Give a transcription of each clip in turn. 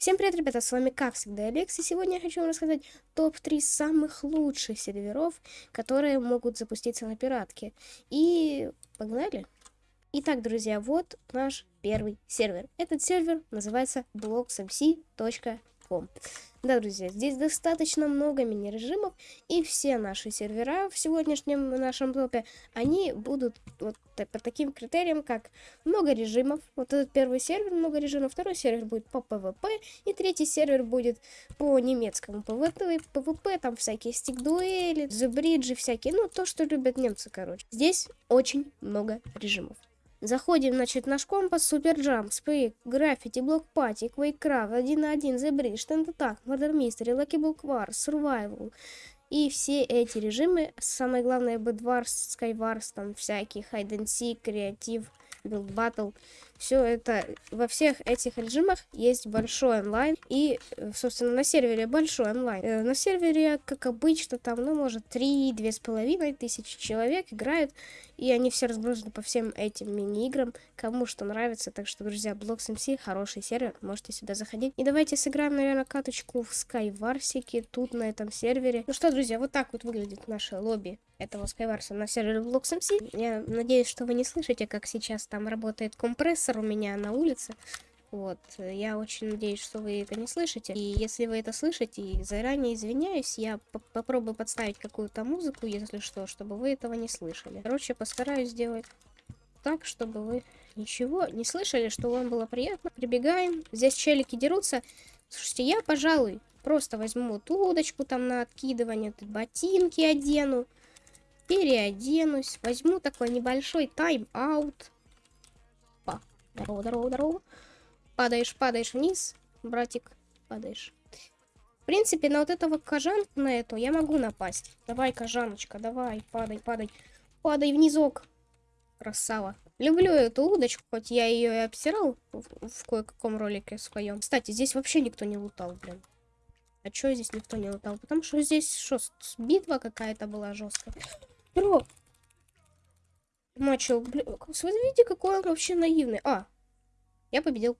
Всем привет, ребята, с вами как всегда Алекс, и сегодня я хочу вам рассказать топ-3 самых лучших серверов, которые могут запуститься на пиратке. И погнали! Итак, друзья, вот наш первый сервер. Этот сервер называется blocksmc.com. Да, друзья, здесь достаточно много мини-режимов, и все наши сервера в сегодняшнем нашем топе, они будут вот по таким критериям, как много режимов. Вот этот первый сервер много режимов, второй сервер будет по PvP, и третий сервер будет по немецкому PvP, PvP там всякие стик-дуэли, the bridge 'и всякие, ну, то, что любят немцы, короче. Здесь очень много режимов. Заходим, значит, наш компас, Super Jump, Спейк, Граффити, Block Party, QuakeCraft, 1 на 1, The Bridge, TNT Tag, Murder Mystery, Lucky Block War, Survival. И все эти режимы, самое главное, Bedwars, Skywars, там всякие, Hide and Seek, Креатив, Build Battle, все это, во всех этих режимах есть большой онлайн. И, собственно, на сервере большой онлайн. Э, на сервере, как обычно, там, ну, может, 3-2,5 тысячи человек играют. И они все разбросаны по всем этим мини-играм. Кому что нравится. Так что, друзья, Blocks MC хороший сервер. Можете сюда заходить. И давайте сыграем, наверное, каточку в Skywars тут, на этом сервере. Ну что, друзья, вот так вот выглядит наше лобби этого Skywars на сервере Blocks MC. Я надеюсь, что вы не слышите, как сейчас там работает компрессор у меня на улице. Вот, я очень надеюсь, что вы это не слышите. И если вы это слышите, заранее извиняюсь, я по попробую подставить какую-то музыку, если что, чтобы вы этого не слышали. Короче, постараюсь сделать так, чтобы вы ничего не слышали, что вам было приятно. Прибегаем, здесь челики дерутся. Слушайте, я, пожалуй, просто возьму ту удочку там на откидывание, ботинки одену, переоденусь, возьму такой небольшой тайм-аут. Здорово, здорово, здорово. Падаешь, падаешь вниз, братик, падаешь. В принципе, на вот этого кожанку, на эту, я могу напасть. Давай, кожаночка, давай, падай, падай. Падай внизок. Красава. Люблю эту удочку, хоть я ее и обсирал в, в кое-каком ролике своем. Кстати, здесь вообще никто не лутал, блин. А чё здесь никто не лутал? Потому что здесь что, битва какая-то была жесткая. Бро, начал... Блин, смотрите, какой он вообще наивный. А, я победил.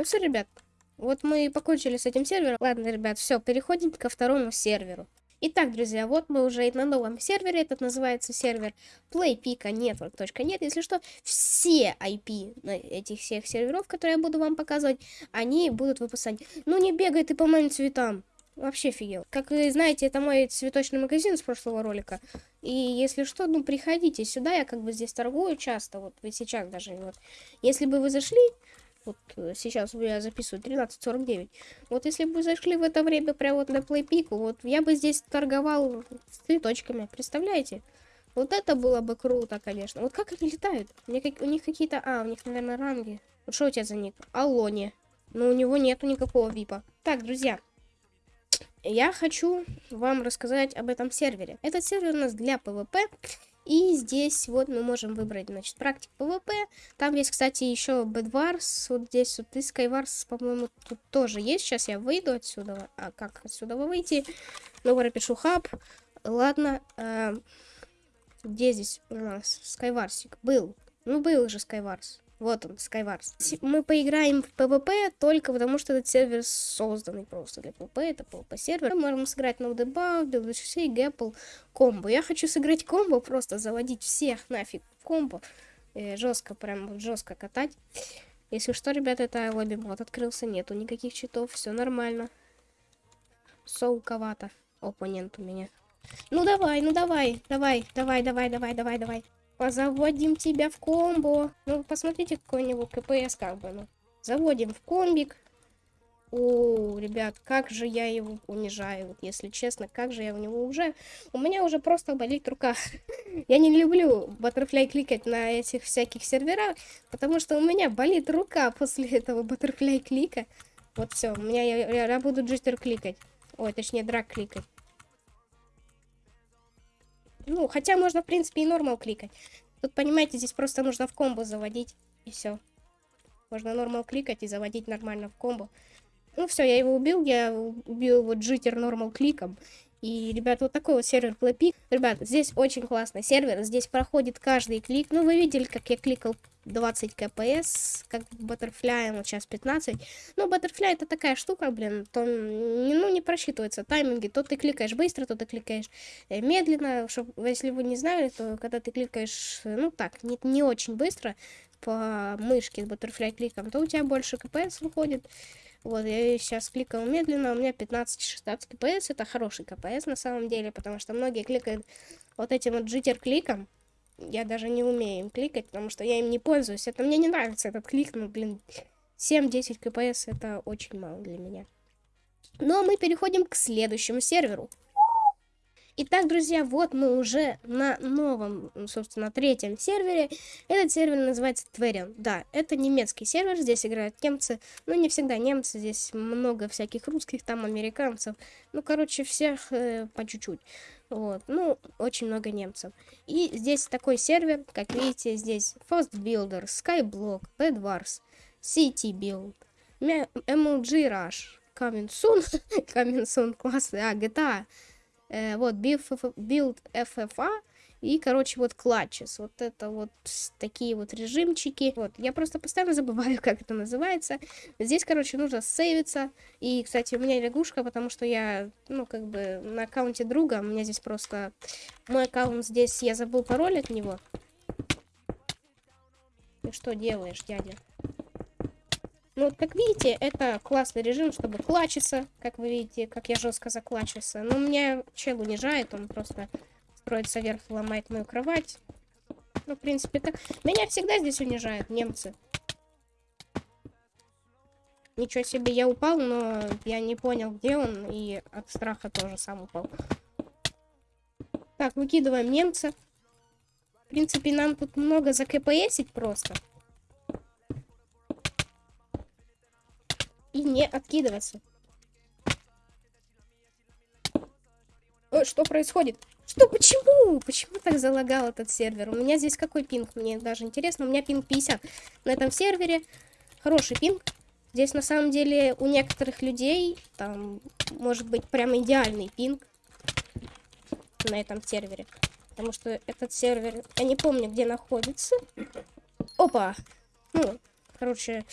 Ну все, ребят, вот мы покончили с этим сервером. Ладно, ребят, все, переходим ко второму серверу. Итак, друзья, вот мы уже на новом сервере. Этот называется сервер playpika.network.net. Если что, все IP этих всех серверов, которые я буду вам показывать, они будут выпускать. Ну не бегай ты по моим цветам. Вообще офигел. Как вы знаете, это мой цветочный магазин с прошлого ролика. И если что, ну приходите сюда, я как бы здесь торгую часто. Вот вы сейчас даже вот. Если бы вы зашли, вот э, сейчас я записываю 13.49. Вот если бы зашли в это время прямо вот на PlayPick, вот я бы здесь торговал с цветочками, представляете? Вот это было бы круто, конечно. Вот как они летают? У у них какие-то... А, у них, наверное, ранги. Вот что у тебя за ник? Алоне. Но у него нету никакого випа. Так, друзья я хочу вам рассказать об этом сервере. Этот сервер у нас для PvP. И здесь вот мы можем выбрать, значит, практик PvP. Там есть, кстати, еще Bedwars. Вот здесь вот и Skywars, по-моему, тут тоже есть. Сейчас я выйду отсюда. А как отсюда выйти? Ну, пропишу хаб. Ладно. Э, где здесь у нас Skywars? Был. Ну, был уже Skywars. Вот он, Skywars. Мы поиграем в PvP только потому, что этот сервер созданный просто для PvP. Это PvP сервер. Мы можем сыграть на дебаг, WCC, Gapple, комбо. Я хочу сыграть комбо, просто заводить всех нафиг в комбо. Э, жестко, прям жестко катать. Если что, ребята, это лобби мод открылся. Нету никаких читов, все нормально. Солковато. Оппонент у меня. Ну давай, ну давай, давай, давай, давай, давай, давай, давай. Позаводим тебя в комбо. Ну, посмотрите, какой-нибудь КПС как бы, ну. Заводим в комбик. О, ребят, как же я его унижаю, вот, если честно, как же я у него уже... У меня уже просто болит рука. я не люблю баттерфляй кликать на этих всяких серверах, потому что у меня болит рука после этого баттерфляй клика. Вот все, у меня я, я, я буду джистер кликать. Ой, точнее, драк кликать. Ну, хотя можно, в принципе, и нормал кликать. Тут, понимаете, здесь просто нужно в комбо заводить, и все. Можно нормал кликать и заводить нормально в комбо. Ну все, я его убил, я убил его джитер нормал кликом. И, ребят, вот такой вот сервер Playpeak. Ребят, здесь очень классный сервер. Здесь проходит каждый клик. Ну, вы видели, как я кликал 20 кпс, как Butterfly, вот сейчас 15. Ну, Butterfly это такая штука, блин, то, ну, не просчитывается тайминги. То ты кликаешь быстро, то ты кликаешь э, медленно. Чтоб, если вы не знали, то когда ты кликаешь, ну, так, не, не очень быстро по мышке с Butterfly кликом, то у тебя больше кпс выходит. Вот, я сейчас кликал медленно, у меня 15-16 кпс, это хороший кпс на самом деле, потому что многие кликают вот этим вот джиттер-кликом, я даже не умею им кликать, потому что я им не пользуюсь, это мне не нравится этот клик, ну, блин, 7-10 кпс это очень мало для меня. Ну, а мы переходим к следующему серверу. Итак, друзья, вот мы уже на новом, собственно, третьем сервере. Этот сервер называется Tverien. Да, это немецкий сервер, здесь играют немцы. Ну, не всегда немцы, здесь много всяких русских, там американцев. Ну, короче, всех э, по чуть-чуть. Вот, ну, очень много немцев. И здесь такой сервер, как видите, здесь Fast Builder, Skyblock, Bed Wars, City Build, MLG Rush, Coming Soon, Coming Soon классный, а, GTA, Э, вот, build FFA и, короче, вот клатчес. Вот это вот такие вот режимчики. Вот, я просто постоянно забываю, как это называется. Здесь, короче, нужно сейвиться. И, кстати, у меня лягушка, потому что я, ну, как бы на аккаунте друга. У меня здесь просто... Мой аккаунт здесь, я забыл пароль от него. Ты что делаешь, дядя? Ну, как видите, это классный режим, чтобы клачиться. Как вы видите, как я жестко заклачивался. Но меня чел унижает, он просто строится вверх, ломает мою кровать. Ну, в принципе, как... Меня всегда здесь унижают немцы. Ничего себе, я упал, но я не понял, где он, и от страха тоже сам упал. Так, выкидываем немца. В принципе, нам тут много закпсить просто. И не откидываться. Ой, что происходит? Что, почему? Почему так залагал этот сервер? У меня здесь какой пинг? Мне даже интересно. У меня пинг 50 на этом сервере. Хороший пинг. Здесь на самом деле у некоторых людей там может быть прям идеальный пинг на этом сервере. Потому что этот сервер, я не помню, где находится. Опа! Ну, короче,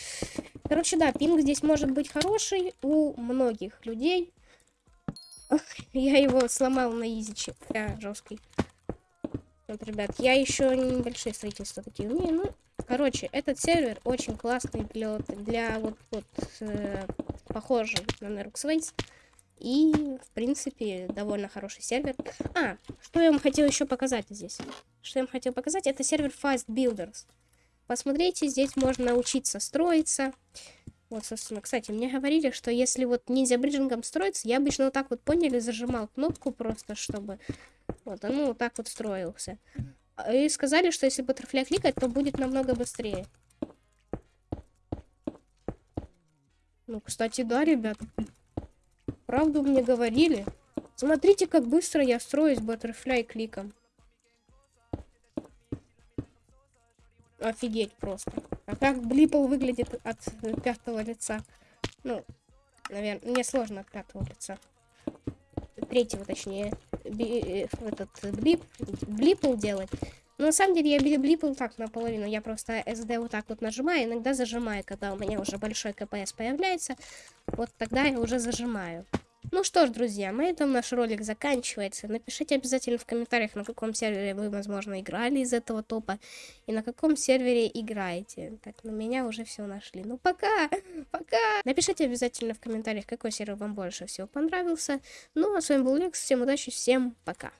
Короче, да, пинг здесь может быть хороший у многих людей. Я его сломал на изиче. Да, жесткий. Вот, ребят, я еще небольшие строительства такие умею. Ну, короче, этот сервер очень классный для, для вот, вот э, похожий на Nerux И, в принципе, довольно хороший сервер. А, что я вам хотел еще показать здесь? Что я вам хотел показать, это сервер Fast Builders. Посмотрите, здесь можно научиться строиться. Вот, собственно, кстати, мне говорили, что если вот ниндзя бриджингом строится, я обычно вот так вот, поняли, зажимал кнопку просто, чтобы вот, ну, вот так вот строился. И сказали, что если баттерфляй кликать, то будет намного быстрее. Ну, кстати, да, ребят. Правду мне говорили. Смотрите, как быстро я строюсь баттерфляй кликом. Офигеть просто. А как Блипл выглядит от пятого лица? Ну, наверное, мне сложно от пятого лица. Третьего, точнее. Би, э, этот Блип, Блипл делать. Но на самом деле я Блипл так наполовину. Я просто SD вот так вот нажимаю, иногда зажимаю, когда у меня уже большой КПС появляется. Вот тогда я уже зажимаю. Ну что ж, друзья, на этом наш ролик заканчивается. Напишите обязательно в комментариях, на каком сервере вы, возможно, играли из этого топа. И на каком сервере играете. Так, на меня уже все нашли. Ну пока, пока. Напишите обязательно в комментариях, какой сервер вам больше всего понравился. Ну а с вами был Лекс, всем удачи, всем пока.